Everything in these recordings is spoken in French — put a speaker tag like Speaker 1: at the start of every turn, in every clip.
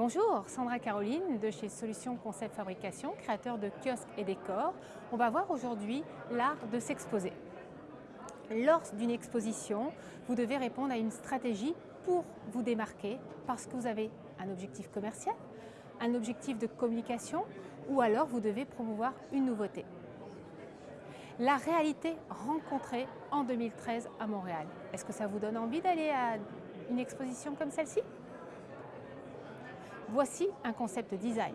Speaker 1: Bonjour, Sandra Caroline de chez Solutions Concept Fabrication, créateur de kiosques et décors. On va voir aujourd'hui l'art de s'exposer. Lors d'une exposition, vous devez répondre à une stratégie pour vous démarquer parce que vous avez un objectif commercial, un objectif de communication ou alors vous devez promouvoir une nouveauté. La réalité rencontrée en 2013 à Montréal. Est-ce que ça vous donne envie d'aller à une exposition comme celle-ci? Voici un concept design.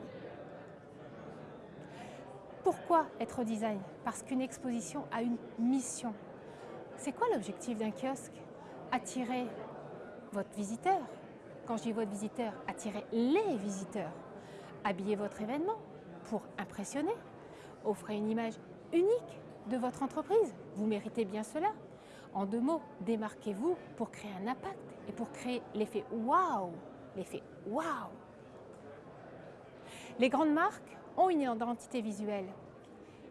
Speaker 1: Pourquoi être design? Parce qu'une exposition a une mission. C'est quoi l'objectif d'un kiosque? Attirer votre visiteur. Quand je dis votre visiteur, attirer les visiteurs. Habiller votre événement pour impressionner. Offrez une image unique de votre entreprise. Vous méritez bien cela. En deux mots, démarquez-vous pour créer un impact et pour créer l'effet waouh. L'effet waouh les grandes marques ont une identité visuelle.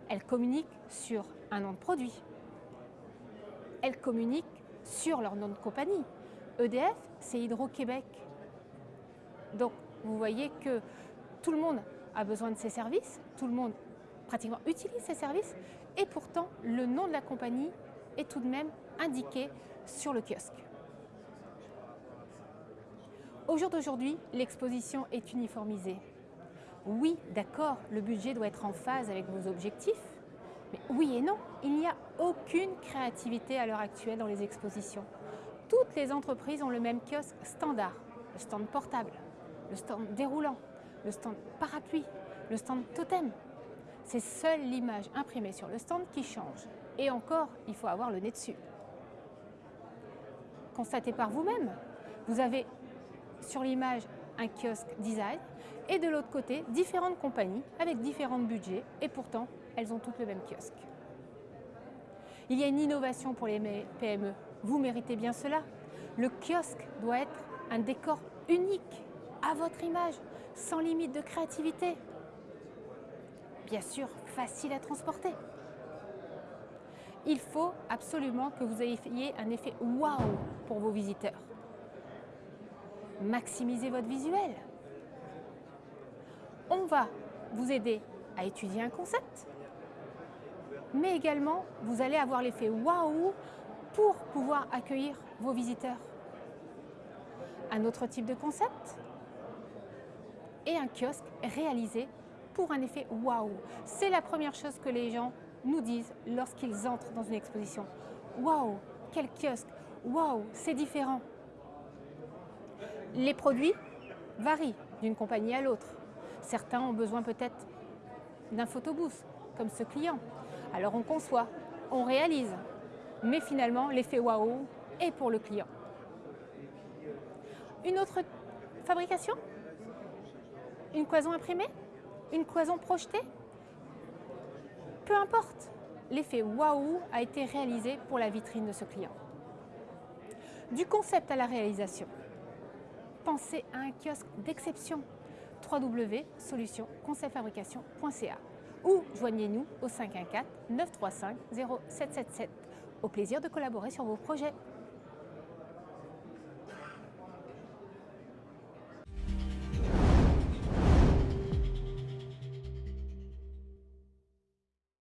Speaker 1: Elles communiquent sur un nom de produit. Elles communiquent sur leur nom de compagnie. EDF, c'est Hydro-Québec. Donc, vous voyez que tout le monde a besoin de ces services, tout le monde pratiquement utilise ces services, et pourtant, le nom de la compagnie est tout de même indiqué sur le kiosque. Au jour d'aujourd'hui, l'exposition est uniformisée. Oui, d'accord, le budget doit être en phase avec vos objectifs, mais oui et non, il n'y a aucune créativité à l'heure actuelle dans les expositions. Toutes les entreprises ont le même kiosque standard, le stand portable, le stand déroulant, le stand parapluie, le stand totem. C'est seule l'image imprimée sur le stand qui change. Et encore, il faut avoir le nez dessus. Constatez par vous-même, vous avez sur l'image un kiosque design et de l'autre côté, différentes compagnies avec différents budgets et pourtant, elles ont toutes le même kiosque. Il y a une innovation pour les PME. Vous méritez bien cela. Le kiosque doit être un décor unique, à votre image, sans limite de créativité. Bien sûr, facile à transporter. Il faut absolument que vous ayez un effet waouh pour vos visiteurs maximiser votre visuel. On va vous aider à étudier un concept, mais également vous allez avoir l'effet waouh pour pouvoir accueillir vos visiteurs. Un autre type de concept et un kiosque réalisé pour un effet waouh. C'est la première chose que les gens nous disent lorsqu'ils entrent dans une exposition. Waouh, quel kiosque Waouh, c'est différent. Les produits varient d'une compagnie à l'autre. Certains ont besoin peut-être d'un photobooth, comme ce client. Alors on conçoit, on réalise, mais finalement l'effet waouh est pour le client. Une autre fabrication? Une cloison imprimée? Une cloison projetée? Peu importe, l'effet waouh a été réalisé pour la vitrine de ce client. Du concept à la réalisation, pensez à un kiosque d'exception www.solutionconceptfabrication.ca ou joignez-nous au 514 935 0777. Au plaisir de collaborer sur vos projets.